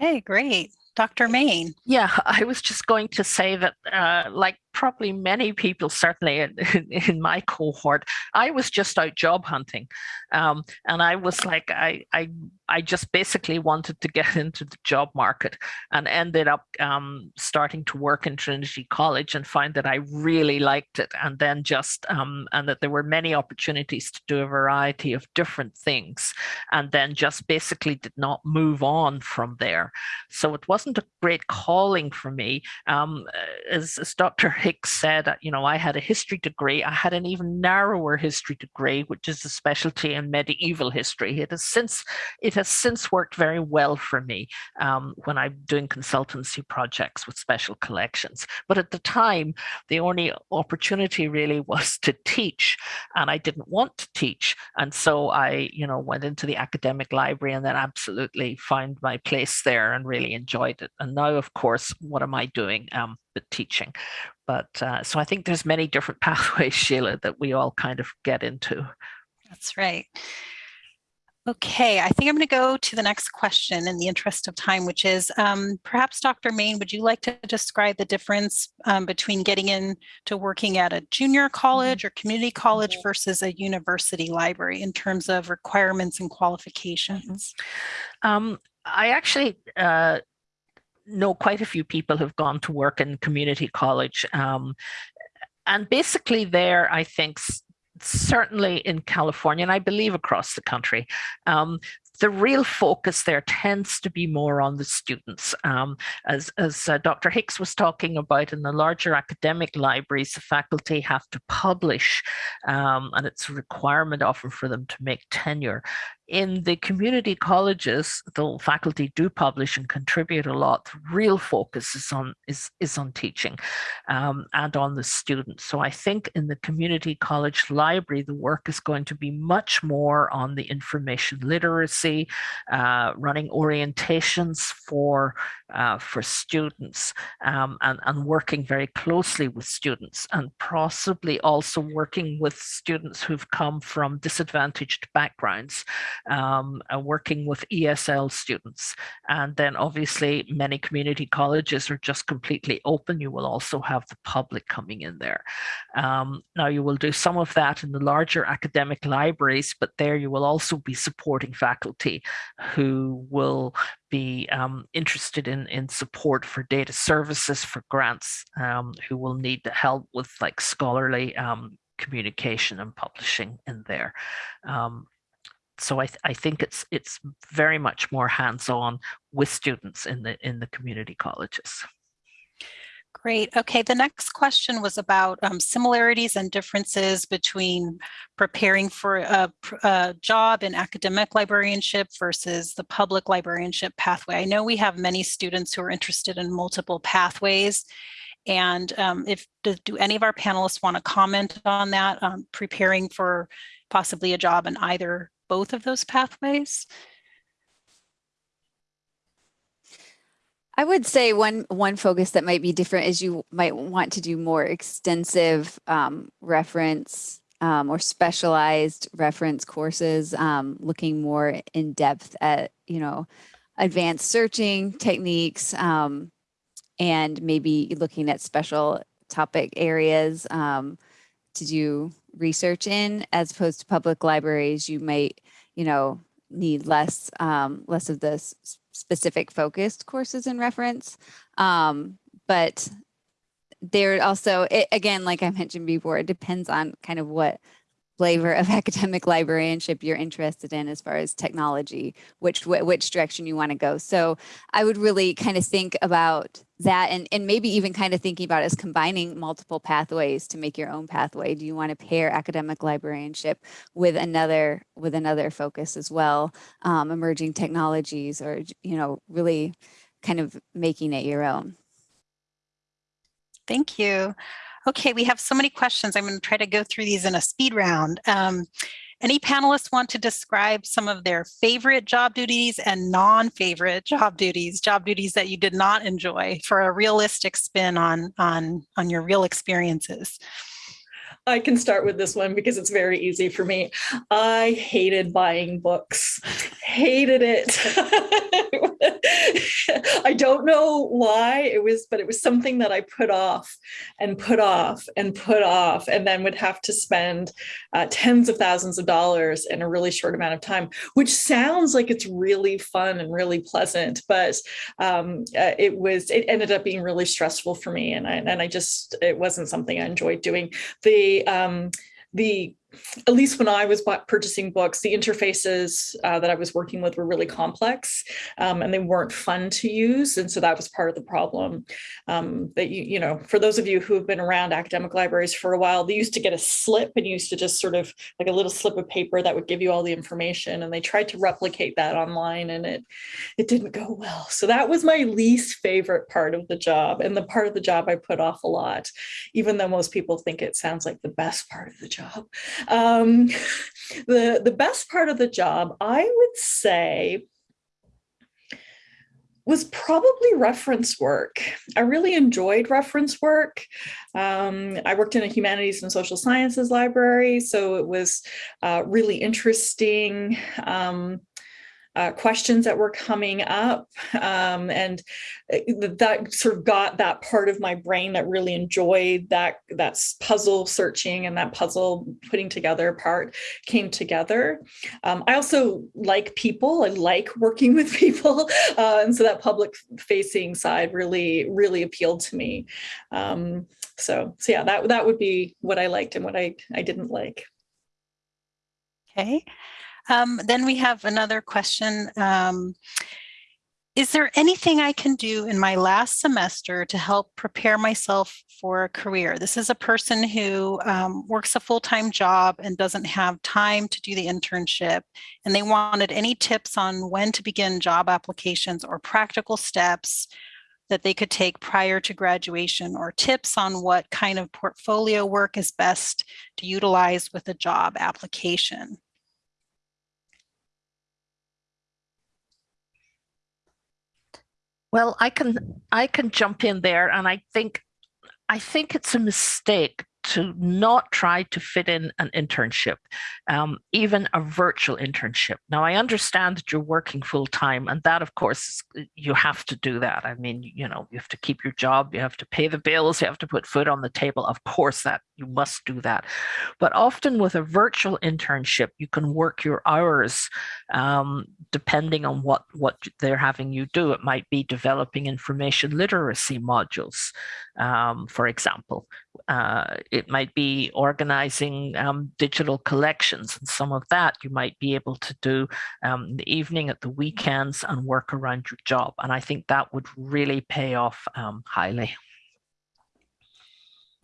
Speaker 2: Okay, great. Dr. Main.
Speaker 3: Yeah, I was just going to say that, uh, like probably many people, certainly in, in, my cohort, I was just out job hunting, um, and I was like, I, I, I just basically wanted to get <laughs> into the job market, and ended up um, starting to work in Trinity College and find that I really liked it, and then just um, and that there were many opportunities to do a variety of different things, and then just basically did not move on from there. So it wasn't a great calling for me, um, as, as Dr. Hicks said, you know, I had a history degree. I had an even narrower history degree, which is a specialty in medieval history. It has since it has since worked very well for me um, when I'm doing consultancy projects with special collections. But at the time, the only opportunity really <laughs> was to teach, and I didn't want to teach, and so I, you know, went into the academic library and then absolutely found my place there and really enjoyed it. And now, of course, what am I doing? Um, teaching. But uh, so I think there's many different <laughs> pathways, Sheila, that we all kind of get into.
Speaker 2: That's right. Okay, I think I'm going to go to the next question in the interest of time, which is um, perhaps Dr. Main, would you like to describe the difference um, between getting into working at a junior mm-hmm. college or community college versus a university library in terms of requirements and qualifications?
Speaker 3: Um, I actually uh, know quite a few people who've gone to work in community college. Um, and basically there, I think, certainly in California, and I believe across the country, um, the real focus there tends to be more on the students. Um, as as uh, Dr. Hicks was talking about in the larger academic libraries, the faculty have to publish, um, and it's a requirement often for them to make tenure in the community colleges, the faculty do publish and contribute a lot. The real focus is on is is on teaching um, and on the students. So I think in the community college library, the work is going to be much more on the information literacy, uh, running orientations for uh, for students, um, and and working very closely with students, and possibly also working with students who've come from disadvantaged backgrounds um, uh, working with ESL students. And then obviously many community colleges are just completely open. You will also have the public coming in there. Um, now you will do some of that in the larger academic libraries, but there you will also be supporting faculty who will be um, interested in, in support for data services for grants, um, who will need the help with like scholarly um, communication and publishing in there. So I, th I think it's it's very much more hands-on with students in the in the community colleges.
Speaker 2: Great. Okay, the next question was about um, similarities and differences between preparing for a, a, job in academic librarianship versus the public librarianship pathway. I know we have many students who are interested in multiple pathways. And um, if do, do, any of our panelists want to comment on that, um, preparing for possibly a job in either both of those pathways?
Speaker 5: I would say one one focus that might be different is you might want to do more extensive um, reference um, or specialized reference courses, um, looking more in depth at you know advanced searching techniques um, and maybe looking at special topic areas um, to do research in as opposed to public libraries you might you know need less um, less of the specific focused courses in reference. Um, but there also it, again like i mentioned before it depends on kind of what flavor of <laughs> academic librarianship you're interested in as far as technology, which which direction you want to go. So I would really kind of think about that and, and maybe even kind of thinking about as combining multiple pathways to make your own pathway. Do you want to pair academic librarianship with another with another focus as well, um, emerging technologies or, you know, really kind of making it your own?
Speaker 2: Thank you. Okay, we have so many questions. I'm going to try to go through these in a speed round. Um, any panelists want to describe some of their favorite job duties and non-favorite job duties, job duties that you did not enjoy for a realistic spin on, on, on your real experiences?
Speaker 4: I can start with this one because it's very easy for me. I hated buying books, hated it. <laughs> I don't know why it was, but it was something that I put off and put off and put off, and then would have to spend uh, tens of thousands of dollars in a really short amount of time, which sounds like it's really fun and really pleasant, but um, uh, it was, it ended up being really stressful for me. And I, and I just, it wasn't something I enjoyed doing. The, um, the at least when I was purchasing books, the interfaces uh, that I was working with were really complex um, and they weren't fun to use. And so that was part of the problem um, that you, you know, for those of you who have been around academic libraries for a while, they used to get a slip and used to just sort of like a little slip of paper that would give you all the information. And they tried to replicate that online and it, it didn't go well. So that was my least favorite part of the job and the part of the job I put off a lot, even though most people think it sounds like the best part of the job. Um, <laughs> the, the best part of the job, I would say, was probably reference work. I really enjoyed reference work. Um, I worked in a humanities and social sciences library, so it was uh, really interesting. Um, uh, questions that were coming up. Um, and uh, that sort of got that part of my brain that really enjoyed that, that puzzle searching and that puzzle putting together part came together. Um, I also like people, I like working <laughs> with people. Uh, and so that public facing side really, really appealed to me. Um, so, so yeah, that, that would be what I liked and what I, I didn't like.
Speaker 2: Okay. Um, then we have another question. Um, is there anything I can do in my last semester to help prepare myself for a career? This is a person who um, works a full-time job and doesn't have time to do the internship. And they wanted any tips on when to begin job applications or practical steps that they could take prior to graduation or tips on what kind of portfolio work is best to utilize with a job application.
Speaker 3: Well, I can I can jump in there and I think I think it's a mistake to not try to fit in an internship, um, even a virtual internship. Now, I understand that you're working full time, and that, of course, you have to do that. I mean, you know, you have to keep your job, you have to pay the bills, you have to put food on the table. Of course, that you must do that. But often with a virtual internship, you can work your hours um, depending on what what they're having you do. It might be developing information literacy modules, um, for example. Uh, it might be organizing um, digital collections and some of that you might be able to do um, in the evening at the weekends and work around your job. And I think that would really pay off um, highly.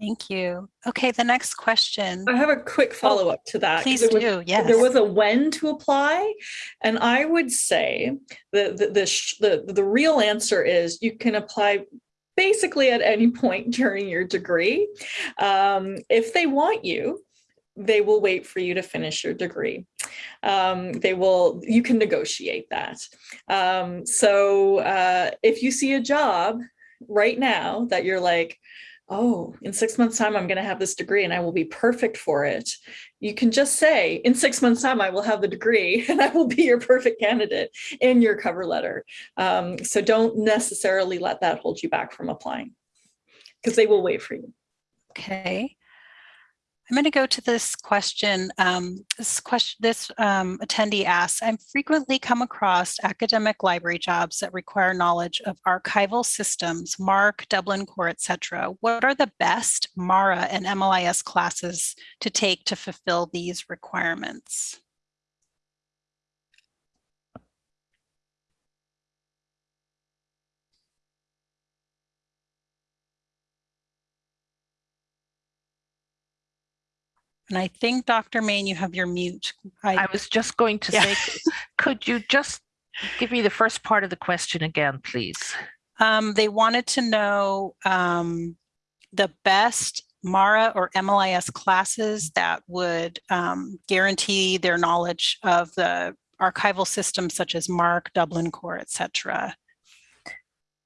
Speaker 2: Thank you. Okay, the next question.
Speaker 4: I have a quick follow up to that.
Speaker 2: Please
Speaker 4: was,
Speaker 2: do. Yes.
Speaker 4: There was a when to apply, and I would say the the the, the, the real answer is you can apply basically at any point <laughs> during your degree. Um, if they want you, they will wait for you to finish your degree. Um, they will, you can negotiate that. Um, so uh, if you see a job right now that you're like, oh, in six months time, I'm going to have this degree and I will be perfect for it. You can just say in six months time, I will have the degree <laughs> and I will be your perfect candidate in your cover letter. Um, so don't necessarily let that hold you back from applying because they will wait for you.
Speaker 2: Okay. I'm going to go to this question. Um, this question, this um, attendee asks, I'm frequently come across academic library jobs that require knowledge of archival systems, MARC, Dublin Core, etc. What are the best MARA and MLIS classes to take to fulfill these requirements? And I think, Dr. Main, you have your mute.
Speaker 3: I was just going to
Speaker 2: Yeah.
Speaker 3: say, could you just give me the first part of the question again, please?
Speaker 2: Um, they wanted to know um, the best MARA or MLIS classes that would um, guarantee their knowledge of the archival systems such as MARC, Dublin Core, et cetera.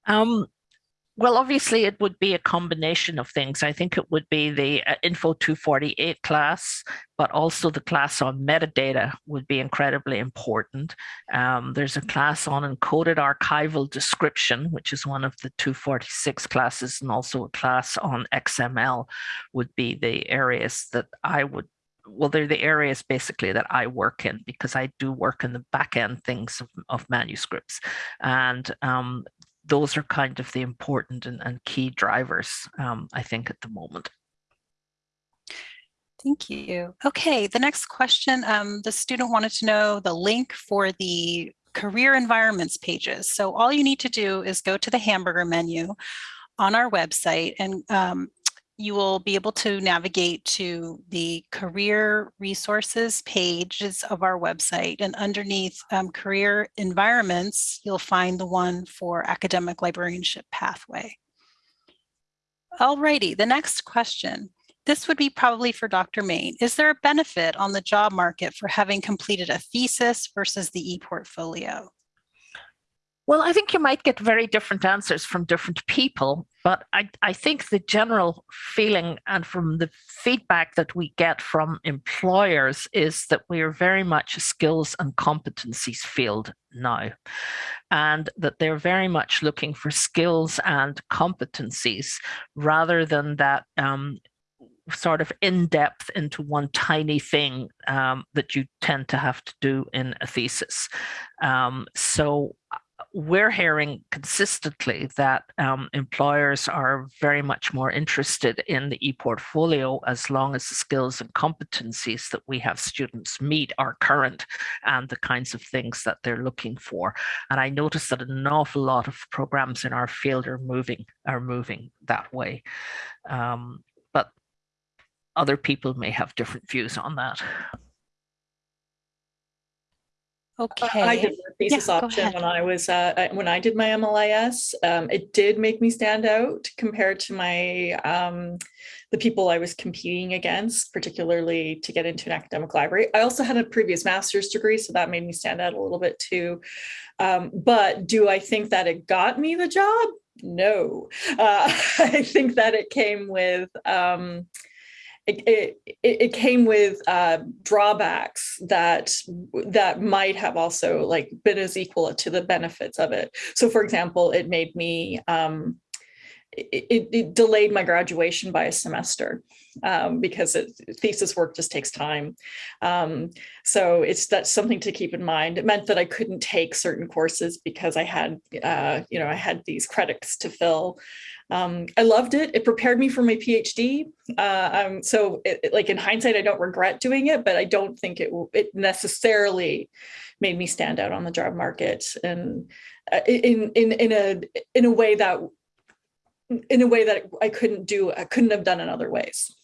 Speaker 3: Um, well, obviously, it would be a combination of things. I think it would be the uh, Info 248 class, but also the class on metadata would be incredibly important. Um, there's a class on encoded archival description, which is one of the 246 classes, and also a class on XML would be the areas that I would well, they're the areas basically that I work in because I do work in the back end things of, of manuscripts. And um, those are kind of the important and, and key drivers, um, I think, at the moment.
Speaker 2: Thank you. Okay, the next question, um, the student wanted to know the link for the career environments pages. So all you need to do is go to the hamburger menu on our website and um, you will be able to navigate to the career resources pages of our website and underneath um, career environments, you'll find the one for academic librarianship pathway. Alrighty, the next question. This would be probably for Dr. Main. Is there a benefit on the job market for having completed a thesis versus the e-portfolio?
Speaker 3: Well, I think you might get very different answers from different people, but I, I think the general feeling and from the feedback that we get from employers is that we are very much a skills and competencies field now, and that they're very much looking for skills and competencies rather than that um, sort of in depth into one tiny thing um, that you tend to have to do in a thesis. Um, so we're hearing consistently that um, employers are very much more interested in the e-portfolio as long as the skills and competencies that we have students meet are current and the kinds of things that they're looking for. And I notice that an awful lot of programs in our field are moving are moving that way. Um, but other people may have different views on that.
Speaker 2: Okay.
Speaker 4: I did the thesis
Speaker 2: Yeah,
Speaker 4: option when I was uh, when I did my MLIS. Um, it did make me stand out compared to my um, the people I was competing against, particularly to get into an academic library. I also had a previous master's degree, so that made me stand out a little bit too. Um, but do I think that it got me the job? No, uh, <laughs> I think that it came with. Um, it, it, it came with uh, drawbacks that that might have also like been as equal to the benefits of it. So, for example, it made me um, it, it, delayed my graduation by a semester um, because it, thesis work just takes time. Um, so it's that's something to keep in mind. It meant that I couldn't take certain courses because I had uh, you know I had these credits to fill. Um, I loved it. It prepared me for my PhD. Uh, um, so, it, it- like in hindsight, I don't regret doing it, but I don't think it it necessarily made me stand out on the job market and uh, in in in a in a way that in a way that I couldn't do. I couldn't have done in other ways.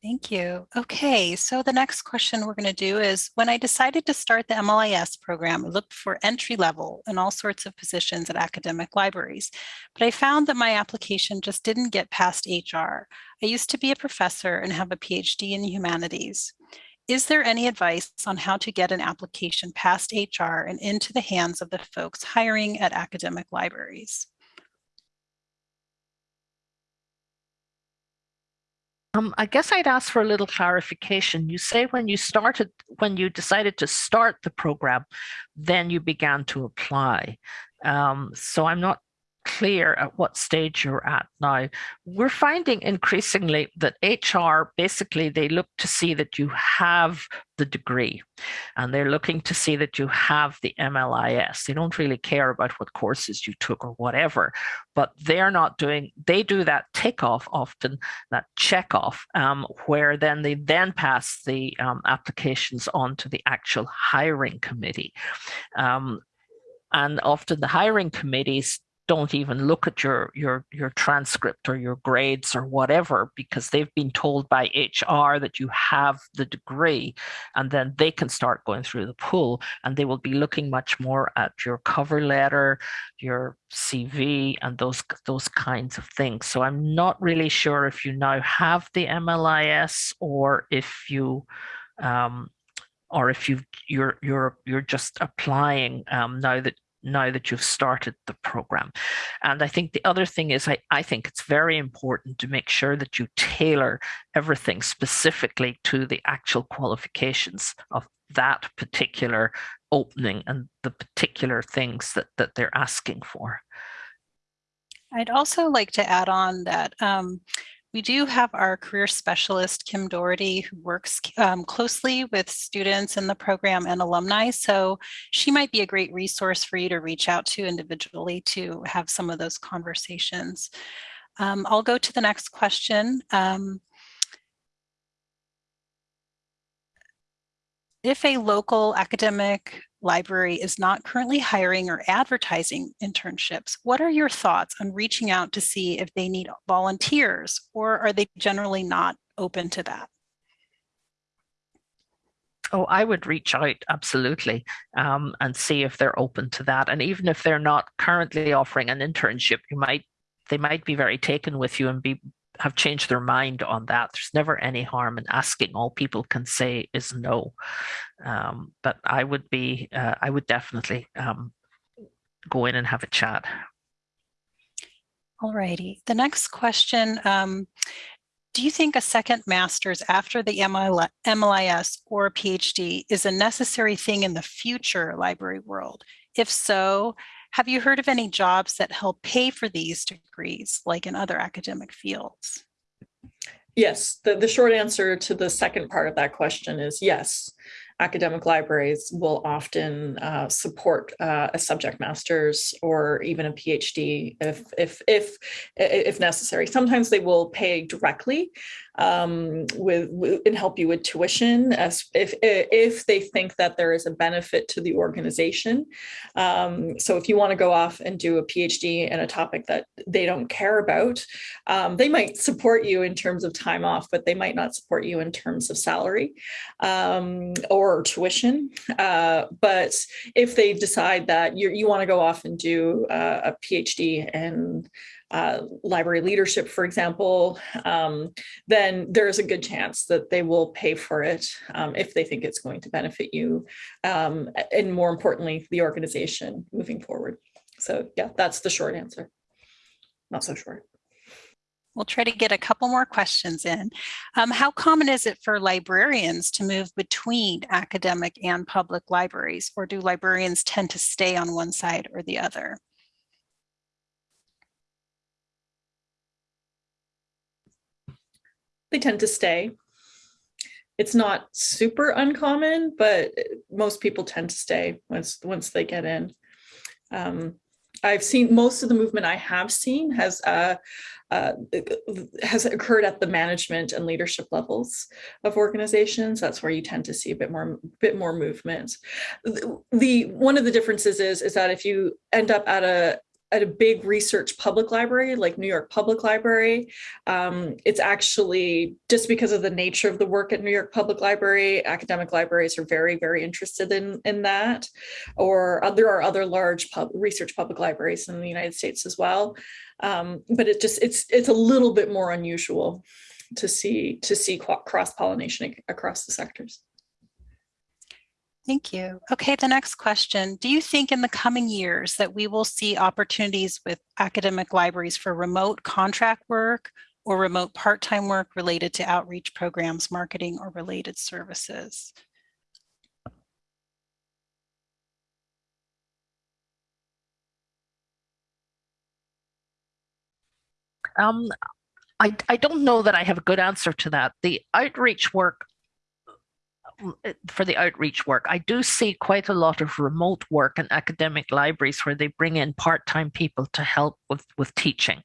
Speaker 2: Thank you. Okay, so the next question we're going to do is when I decided to start the MLIS program, I looked for entry level and all sorts of positions at academic libraries, but I found that my application just didn't get past HR. I used to be a professor and have a PhD in humanities. Is there any advice on how to get an application past HR and into the hands of the folks hiring at academic libraries?
Speaker 3: Um, I guess I'd ask for a little clarification. You say when you started, when you decided to start the program, then you began to apply. Um, so I'm not clear at what stage you're at now. We're finding increasingly that HR basically they look to see that you have the degree and they're looking to see that you have the MLIS. They don't really care about what courses you took or whatever, but they're not doing, they do that tick off often, that check off, um, where then they then pass the um, applications on to the actual hiring committee. Um, and often the hiring committees don't even look at your your your transcript or your grades or whatever because they've been told by HR that you have the degree and then they can start going through the pool and they will be looking much more at your cover letter your CV and those those kinds of things. So I'm not really sure if you now have the MLIS or if you um, or if you you're you're you're just applying um, now that now that you've started the program. And I think the other thing is I, I think it's very important to make sure that you tailor everything specifically to the actual qualifications of that particular opening and the particular things that, that they're asking for.
Speaker 2: I'd also like to add on that um, we do have our career specialist, Kim Dority, who works um, closely with students in the program and alumni. So she might be a great resource for you to reach out to individually to have some of those conversations. Um, I'll go to the next question. Um, if a local academic library is not currently hiring or advertising internships, what are your thoughts on reaching out to see if they need volunteers or are they generally not open to that?
Speaker 3: Oh, I would reach out absolutely um, and see if they're open to that. And even if they're not currently offering an internship, you might they might be very taken with you and be have changed their mind on that. There's never any harm in asking. All people can say is no. Um, but I would be, uh, I would definitely um, go in and have a chat.
Speaker 2: All righty. The next question, um, do you think a second master's after the MLIS or PhD is a necessary thing in the future library world? If so, have you heard of any jobs that help pay for these degrees, like in other academic fields?
Speaker 4: Yes, the, the short answer to the second part of that question is yes academic libraries will often uh, support uh, a subject master's or even a PhD if, if, if, if necessary. Sometimes they will pay directly um, with, with, and help you with tuition as if, if they think that there is a benefit to the organization. Um, so if you want to go off and do a PhD in a topic that they don't care about, um, they might support you in terms of time off, but they might not support you in terms of salary um, or tuition. Uh, but if they decide that you you want to go off and do uh, a PhD in uh, library leadership, for example, um, then there's a good chance that they will pay for it um, if they think it's going to benefit you um, and more importantly, the organization moving forward. So yeah, that's the short answer. Not so short.
Speaker 2: We'll try to get a couple more questions in. Um, how common is it for librarians to move between academic and public libraries, or do librarians tend to stay on one side or the other?
Speaker 4: They tend to stay. It's not super uncommon, but most people tend to stay once once they get in. Um, I've seen most of the movement I have seen has uh, uh, has occurred at the management and leadership levels of organizations. That's where you tend to see a bit more bit more movement. The, the one of the differences is is that if you end up at a at a big research public library like New York Public Library. Um, it's actually just because of the nature of the work at New York Public Library, academic libraries are very, very interested in, in that. Or uh, there are other large pub, research public libraries in the United States as well. Um, but it just it's it's a little bit more unusual to see to see cross pollination across the sectors.
Speaker 2: Thank you. Okay, the next question. Do you think in the coming years that we will see opportunities with academic libraries for remote contract work or remote part-time work related to outreach programs, marketing, or related services?
Speaker 3: Um, I, I don't know that I have a good answer to that. The outreach work for the outreach work, I do see quite a lot of remote work in academic libraries where they bring in part-time people to help with, with teaching.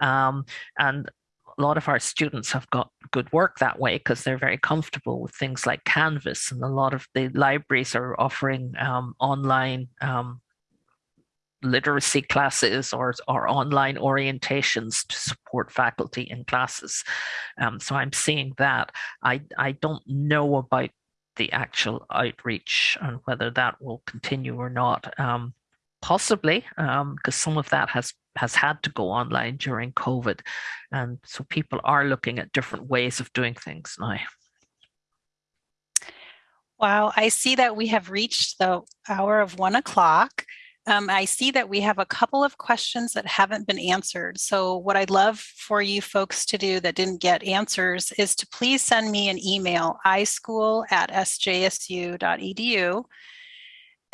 Speaker 3: Um, and a lot of our students have got good work that way because they're very comfortable with things like Canvas and a lot of the libraries are offering um, online um, literacy classes or, or online orientations to support faculty in classes. Um, so I'm seeing that. I, I don't know about the actual outreach and whether that will continue or not. Um, possibly, because um, some of that has has had to go online during COVID, and so people are looking at different ways of doing things now.
Speaker 2: Wow, I see that we have reached the hour of one o'clock. Um, I see that we have a couple of questions that haven't been answered. So what I'd love for you folks to do that didn't get answers is to please send me an email, ischool at sjsu.edu,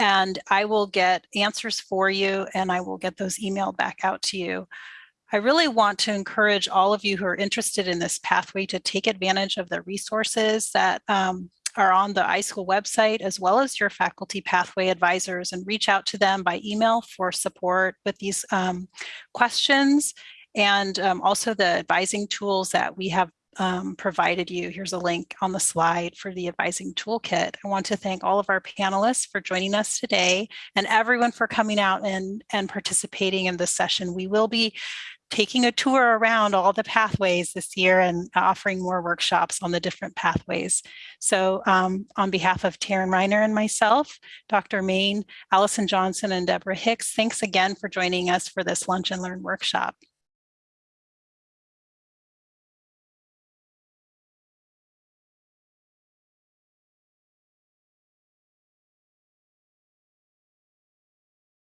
Speaker 2: and I will get answers for you and I will get those emailed back out to you. I really want to encourage all of you who are interested in this pathway to take advantage of the resources that um, are on the iSchool website, as well as your faculty pathway advisors and reach out to them by email for support with these um, questions and um, also the advising tools that we have um, provided you. Here's a link on the slide for the advising toolkit. I want to thank all of our panelists for joining us today and everyone for coming out and, and participating in this session. We will be taking a tour around all the pathways this year and offering more workshops on the different pathways. So um, on behalf of Taryn Reiner and myself, Dr. Main, Allison Johnson, and Deborah Hicks, thanks again for joining us for this Lunch and Learn workshop.